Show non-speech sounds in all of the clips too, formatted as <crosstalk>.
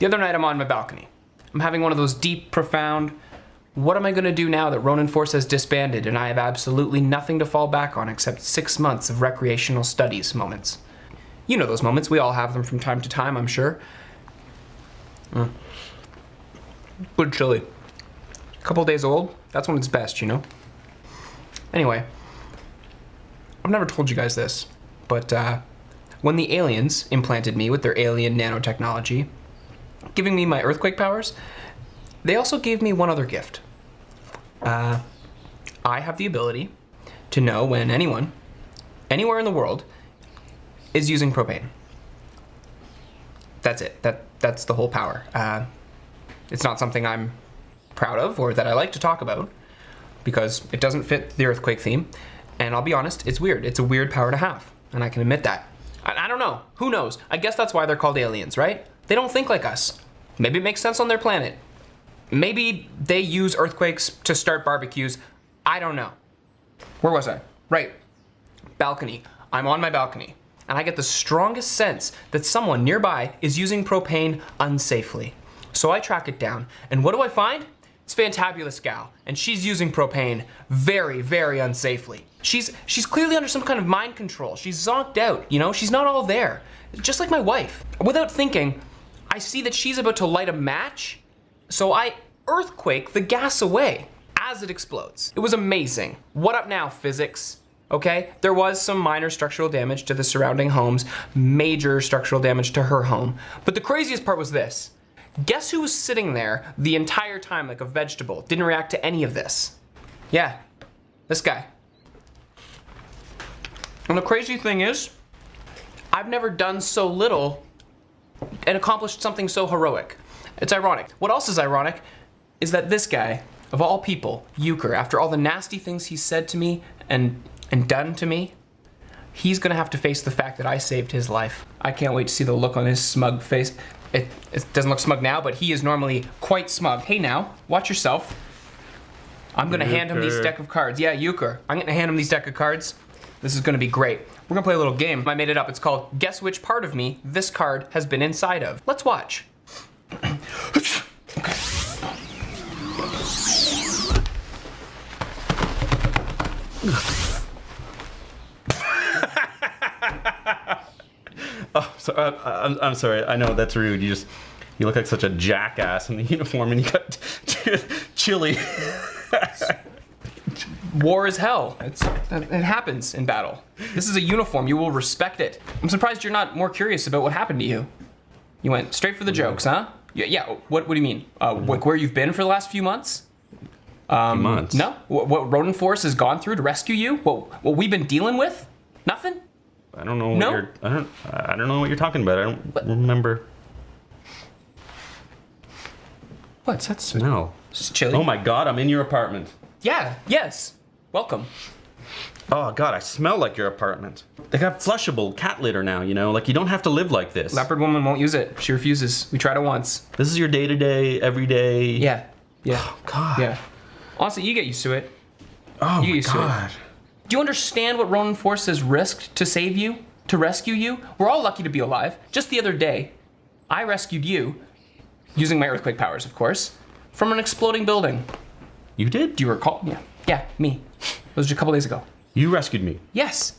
The other night I'm on my balcony. I'm having one of those deep, profound, what am I gonna do now that Ronin Force has disbanded and I have absolutely nothing to fall back on except six months of recreational studies moments? You know those moments, we all have them from time to time, I'm sure. Mm. Good chili. A couple days old, that's when it's best, you know? Anyway, I've never told you guys this, but uh, when the aliens implanted me with their alien nanotechnology, giving me my earthquake powers, they also gave me one other gift. Uh, I have the ability to know when anyone, anywhere in the world, is using propane. That's it. That that's the whole power. Uh, it's not something I'm proud of or that I like to talk about because it doesn't fit the earthquake theme. And I'll be honest, it's weird. It's a weird power to have, and I can admit that. I, I don't know. Who knows? I guess that's why they're called aliens, right? They don't think like us. Maybe it makes sense on their planet. Maybe they use earthquakes to start barbecues. I don't know. Where was I? Right. Balcony. I'm on my balcony, and I get the strongest sense that someone nearby is using propane unsafely. So I track it down, and what do I find? It's Fantabulous Gal, and she's using propane very, very unsafely. She's she's clearly under some kind of mind control. She's zonked out, you know? She's not all there. Just like my wife. Without thinking, I see that she's about to light a match, so I earthquake the gas away as it explodes. It was amazing. What up now, physics? Okay, there was some minor structural damage to the surrounding homes, major structural damage to her home. But the craziest part was this. Guess who was sitting there the entire time like a vegetable, didn't react to any of this? Yeah, this guy. And the crazy thing is, I've never done so little and accomplished something so heroic. It's ironic. What else is ironic is that this guy, of all people, Euchre, after all the nasty things he said to me and, and done to me, he's gonna have to face the fact that I saved his life. I can't wait to see the look on his smug face. It, it doesn't look smug now, but he is normally quite smug. Hey now, watch yourself. I'm gonna hand him these deck of cards. Yeah, Euchre. I'm gonna hand him these deck of cards. This is gonna be great. We're gonna play a little game. I made it up. It's called Guess Which Part of Me This Card Has Been Inside Of. Let's watch. <laughs> oh, so, uh, I'm, I'm sorry. I know that's rude. You just you look like such a jackass in the uniform, and you got <laughs> chili. <laughs> War is hell. It's, it happens in battle. This is a uniform. You will respect it. I'm surprised you're not more curious about what happened to you. You went straight for the jokes, huh? Yeah. Yeah. What What do you mean? Uh, like where you've been for the last few months? Um, months. No. What, what Ronin Force has gone through to rescue you? What What we've been dealing with? Nothing. I don't know. No? You're, I don't. I don't know what you're talking about. I don't What? remember. What's that's No. just chili. Oh my God! I'm in your apartment. Yeah. Yes. Welcome. Oh God! I smell like your apartment. They got flushable cat litter now. You know, like you don't have to live like this. Leopard woman won't use it. She refuses. We tried it once. This is your day to day, everyday. Yeah. Yeah. Oh God. Yeah. Honestly, you get used to it. Oh You to it. God. Do you understand what Ronin Force has risked to save you? To rescue you? We're all lucky to be alive. Just the other day, I rescued you, using my earthquake powers, of course, from an exploding building. You did? Do you recall? Yeah. Yeah, me. It was just a couple days ago. You rescued me Yes.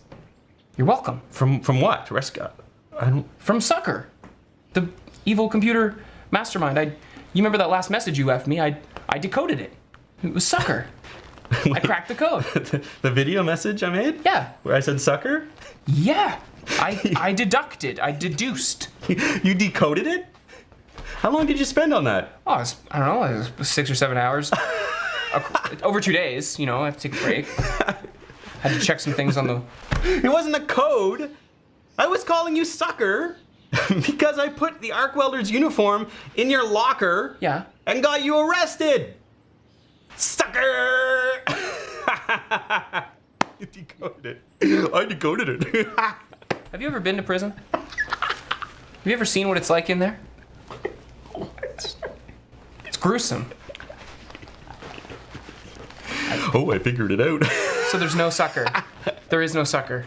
You're welcome. from from what? Rescue? I don't. From Sucker, the evil computer mastermind. I, you remember that last message you left me? I, I decoded it. It was Sucker. <laughs> I cracked the code. <laughs> the video message I made? Yeah. Where I said sucker? Yeah. I, <laughs> I deducted. I deduced. you decoded it? How long did you spend on that? Oh, it's, I don't know, it was six or seven hours. <laughs> Over two days, you know, I have to take a break. <laughs> Had to check some things on the. It wasn't a code. I was calling you sucker <laughs> because I put the arc welder's uniform in your locker Yeah. and got you arrested. Sucker! you decoded it. I decoded it. Have you ever been to prison? Have you ever seen what it's like in there? It's gruesome. Oh, I figured it out. <laughs> So there's no sucker. There is no sucker.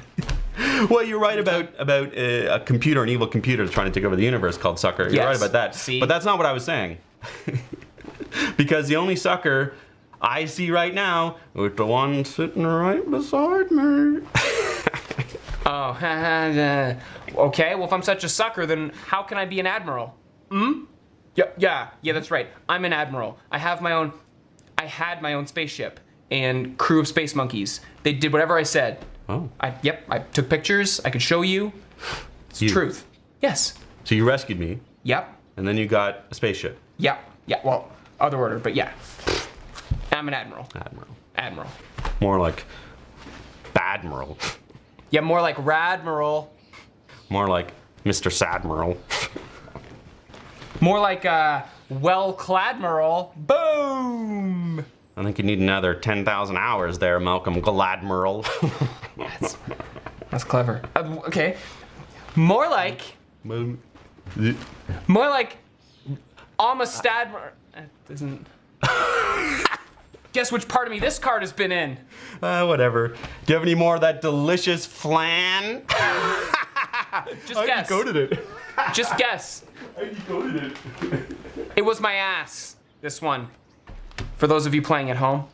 Well, you're right about about uh, a computer, an evil computer trying to take over the universe called Sucker. You're Yes. right about that. See? But that's not what I was saying. <laughs> because the only sucker I see right now is the one sitting right beside me. <laughs> Oh, okay. Well, if I'm such a sucker, then how can I be an admiral? Hmm? Yeah, yeah, yeah. That's right. I'm an admiral. I have my own. I had my own spaceship and crew of space monkeys. They did whatever I said. Oh. I yep. I took pictures. I could show you. It's You- truth. Yes. So you rescued me, Yep. and then you got a spaceship. Yep. Yeah. Well, other order, but yeah. I'm an admiral. Admiral. Admiral. More like Badmiral. Yeah, more like Radmiral. More like Mr. Sadmiral. More like uh, well-cladmiral. Boom. I think you need another 10,000 hours there, Malcolm Gladmiral. <laughs> That's, that's clever. Uh, okay. More like, more like Amistad. That doesn't. Guess which part of me this card has been in? Uh, whatever. Do you have any more of that delicious flan? <laughs> Just guess. it. Just guess. <laughs> I decoded it. It was my ass. This one. For those of you playing at home.